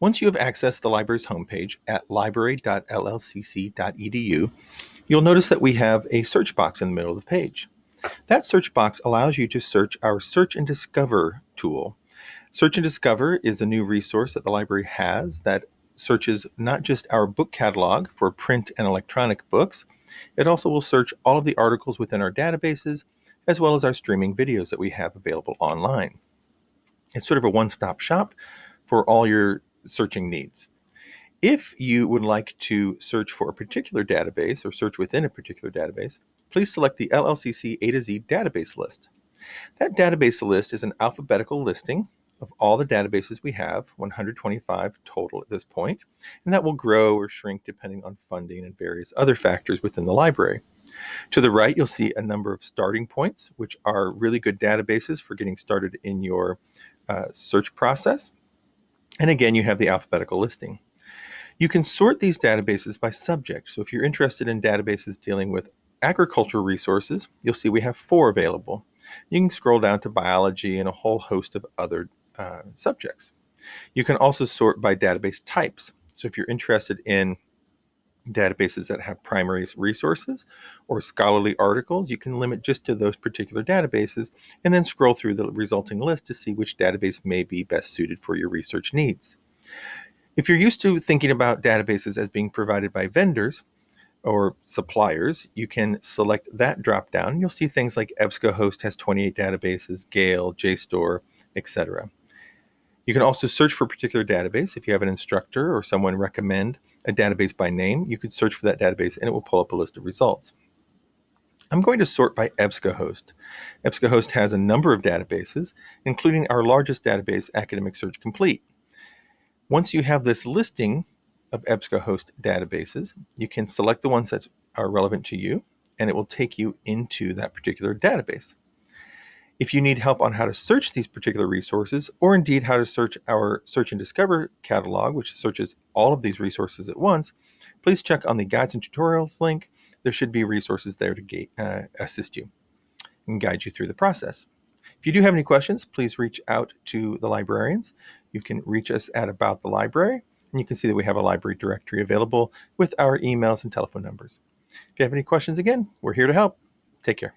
Once you have accessed the library's homepage at library.llcc.edu, you'll notice that we have a search box in the middle of the page. That search box allows you to search our Search and Discover tool. Search and Discover is a new resource that the library has that searches not just our book catalog for print and electronic books, it also will search all of the articles within our databases as well as our streaming videos that we have available online. It's sort of a one-stop shop for all your searching needs. If you would like to search for a particular database or search within a particular database, please select the LLCC A to Z database list. That database list is an alphabetical listing of all the databases we have, 125 total at this point, and that will grow or shrink depending on funding and various other factors within the library. To the right, you'll see a number of starting points, which are really good databases for getting started in your uh, search process. And again, you have the alphabetical listing. You can sort these databases by subject. So if you're interested in databases dealing with agricultural resources, you'll see we have four available. You can scroll down to biology and a whole host of other uh, subjects. You can also sort by database types. So if you're interested in databases that have primary resources or scholarly articles, you can limit just to those particular databases and then scroll through the resulting list to see which database may be best suited for your research needs. If you're used to thinking about databases as being provided by vendors or suppliers, you can select that drop down. You'll see things like EBSCOhost has 28 databases, Gale, JSTOR, etc. You can also search for a particular database. If you have an instructor or someone recommend a database by name, you could search for that database and it will pull up a list of results. I'm going to sort by EBSCOhost. EBSCOhost has a number of databases, including our largest database, Academic Search Complete. Once you have this listing of EBSCOhost databases, you can select the ones that are relevant to you, and it will take you into that particular database. If you need help on how to search these particular resources, or indeed how to search our Search and Discover catalog, which searches all of these resources at once, please check on the Guides and Tutorials link. There should be resources there to uh, assist you and guide you through the process. If you do have any questions, please reach out to the librarians. You can reach us at About the Library, and you can see that we have a library directory available with our emails and telephone numbers. If you have any questions, again, we're here to help. Take care.